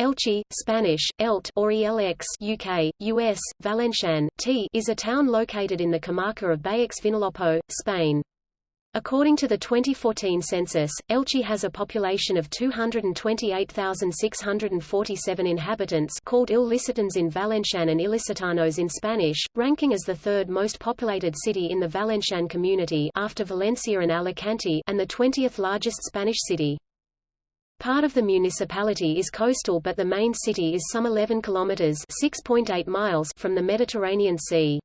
Elche, Spanish, Elt or ELX UK, US, Valencian, T is a town located in the comarca of Baix Vinalopó, Spain. According to the 2014 census, Elche has a population of 228,647 inhabitants called Illicitans in Valencian and Ilicitanos in Spanish, ranking as the third most populated city in the Valencian community after Valencia and Alicante and the 20th largest Spanish city. Part of the municipality is coastal but the main city is some 11 kilometers (6.8 miles) from the Mediterranean Sea.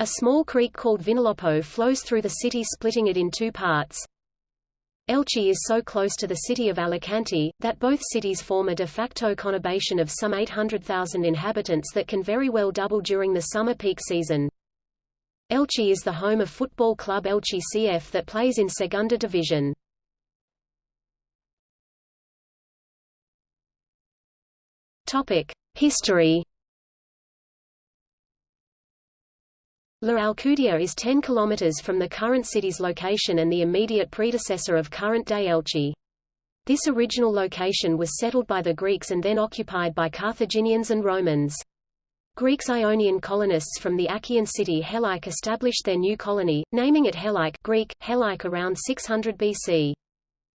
A small creek called Vinalopó flows through the city splitting it in two parts. Elche is so close to the city of Alicante, that both cities form a de facto conurbation of some 800,000 inhabitants that can very well double during the summer peak season. Elche is the home of football club Elche CF that plays in Segunda Division. History. La Alcudia is 10 kilometers from the current city's location and the immediate predecessor of current-day Elche. This original location was settled by the Greeks and then occupied by Carthaginians and Romans. Greeks Ionian colonists from the Achaean city Helike established their new colony, naming it Helike Greek, Helike around 600 BC.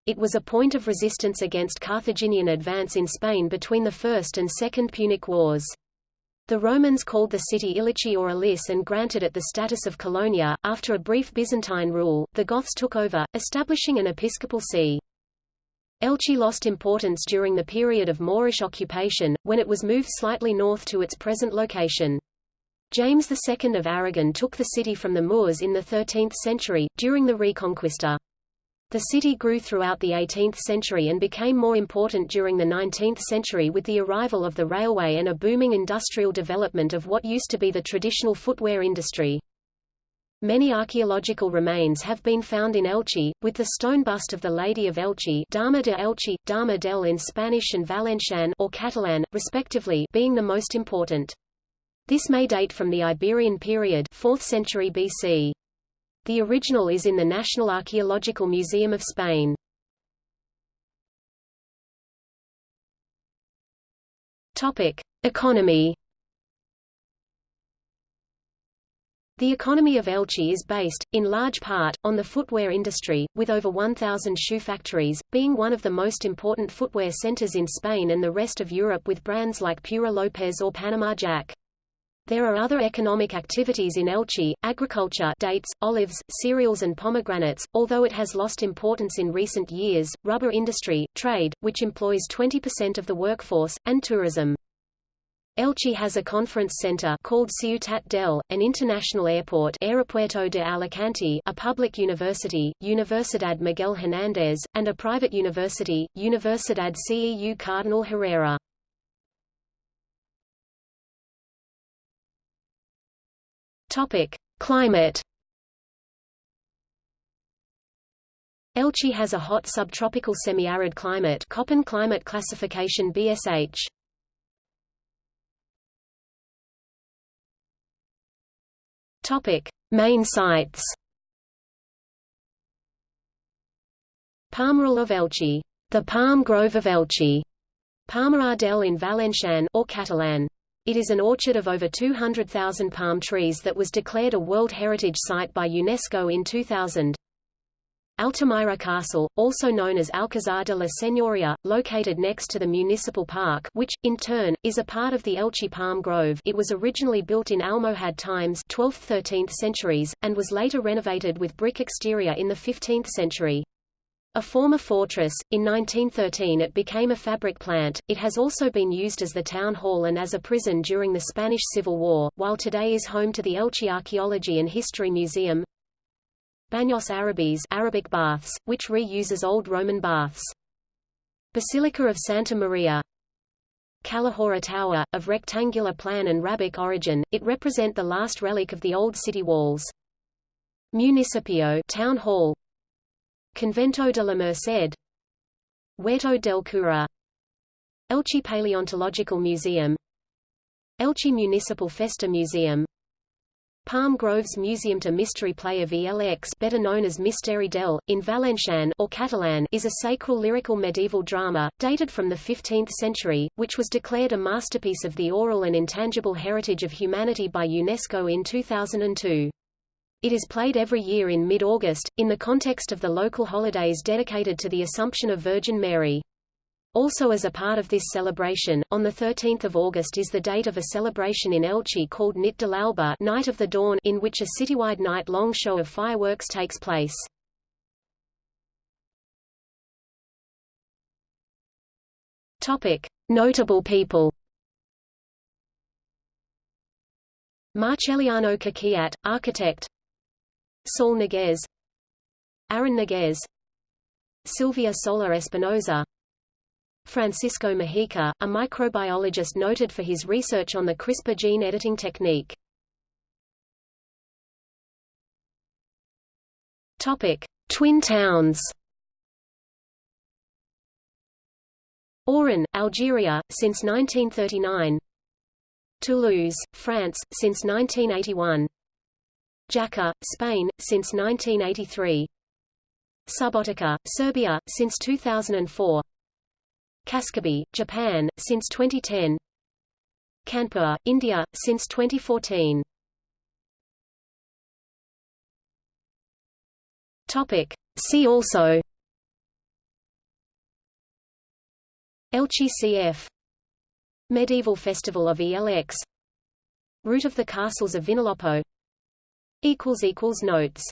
It was a point of resistance against Carthaginian advance in Spain between the First and Second Punic Wars. The Romans called the city Ilici or Elis and granted it the status of colonia. After a brief Byzantine rule, the Goths took over, establishing an episcopal see. Elche lost importance during the period of Moorish occupation, when it was moved slightly north to its present location. James II of Aragon took the city from the Moors in the 13th century, during the Reconquista. The city grew throughout the 18th century and became more important during the 19th century with the arrival of the railway and a booming industrial development of what used to be the traditional footwear industry. Many archaeological remains have been found in Elche, with the stone bust of the Lady of Elche Dama de Elche, Dama del in Spanish and Valencian or Catalan, respectively being the most important. This may date from the Iberian period 4th century BC. The original is in the National Archaeological Museum of Spain. Topic: Economy. The economy of Elche is based, in large part, on the footwear industry, with over 1,000 shoe factories, being one of the most important footwear centers in Spain and the rest of Europe with brands like Pura Lopez or Panama Jack. There are other economic activities in Elche, agriculture dates, olives, cereals and pomegranates, although it has lost importance in recent years, rubber industry, trade, which employs 20% of the workforce, and tourism. Elche has a conference center called Ciutat del, an international airport Aeropuerto de Alicante, a public university, Universidad Miguel Hernández, and a private university, Universidad CEU Cardinal Herrera. Topic: Climate. Elche has a hot subtropical semi-arid climate Köppen climate classification BSH. Topic: Main sites. Palmeral of Elche, the Palm Grove of Elche, Palma Ardel in Valencian or Catalan. It is an orchard of over 200,000 palm trees that was declared a World Heritage Site by UNESCO in 2000. Altamira Castle, also known as Alcazar de la Señoria, located next to the municipal park which, in turn, is a part of the Elche Palm Grove it was originally built in Almohad times 12th–13th centuries, and was later renovated with brick exterior in the 15th century. A former fortress, in 1913 it became a fabric plant. It has also been used as the town hall and as a prison during the Spanish Civil War, while today is home to the Elche Archaeology and History Museum. Baños Árabes Arabic baths, which reuses old Roman baths. Basilica of Santa Maria. Calahorra Tower, of rectangular plan and Arabic origin, it represent the last relic of the old city walls. Municipio town hall, Convento de la Merced. Huerto del Cura. Elche Paleontological Museum. Elche Municipal Festa Museum. Palm Groves Museum to Mystery Play of ELX better known as Misteri del, in Valencian or Catalan is a sacral lyrical medieval drama, dated from the 15th century, which was declared a masterpiece of the oral and intangible heritage of humanity by UNESCO in 2002. It is played every year in mid-August, in the context of the local holidays dedicated to the Assumption of Virgin Mary. Also as a part of this celebration, on 13 August is the date of a celebration in Elche called Nit de l'Alba Night of the Dawn in which a citywide night-long show of fireworks takes place. Notable people Marceliano Coquillat, architect Saúl Ñíguez Aarón Ñíguez Silvia Soler Espinosa Francisco Mojica, a microbiologist noted for his research on the CRISPR gene editing technique. Topic: Twin towns. Oran, Algeria, since 1939. Toulouse, France, since 1981. Jaca, Spain, since 1983. Subotica, Serbia, since 2004. Kasukabe, Japan, since 2010 Kanpur, India, since 2014 Topic. See also Elche CF Medieval Festival of ELX Route of the Castles of Vinalopó Notes